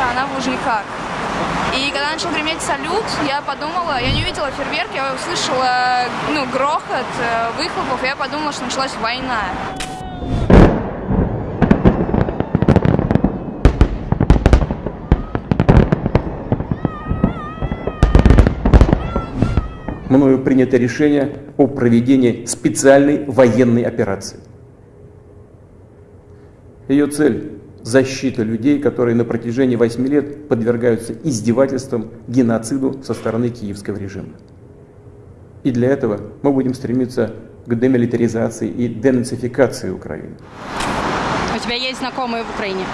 а она в Лужниках. И когда начал греметь салют, я подумала, я не увидела фейерверк, я услышала ну, грохот э, выхлопов, и я подумала, что началась война. мною принято решение о проведении специальной военной операции. Ее цель – защита людей, которые на протяжении 8 лет подвергаются издевательствам, геноциду со стороны киевского режима. И для этого мы будем стремиться к демилитаризации и денацификации Украины. У тебя есть знакомые в Украине?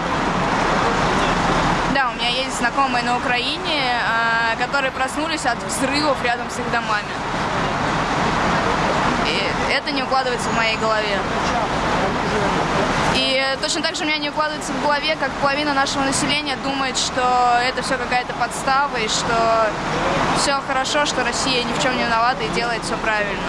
Да, у меня есть знакомые на Украине, а, которые проснулись от взрывов рядом с их домами. И это не укладывается в моей голове. И точно так же у меня не укладывается в голове, как половина нашего населения думает, что это все какая-то подстава, и что все хорошо, что Россия ни в чем не виновата и делает все правильно.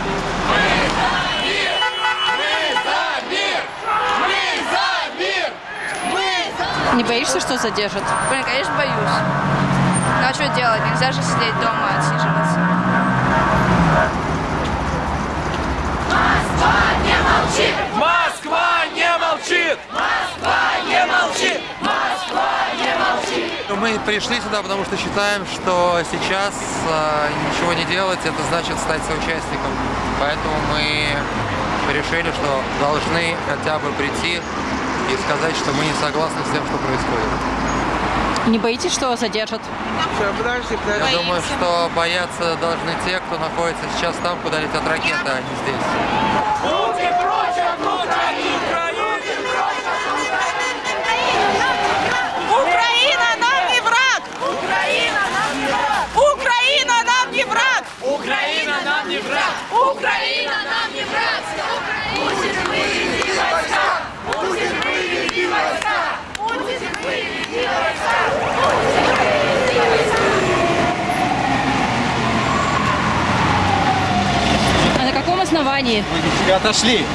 Не боишься, что задержат? Блин, конечно, боюсь. Ну а что делать? Нельзя же сидеть дома, отсиживаться. Мы пришли сюда, потому что считаем, что сейчас э, ничего не делать, это значит стать соучастником. Поэтому мы решили, что должны хотя бы прийти и сказать, что мы не согласны с тем, что происходит. Не боитесь, что задержат? Я думаю, что бояться должны те, кто находится сейчас там, куда летят ракеты, а не здесь. На каком основании? Вы отошли.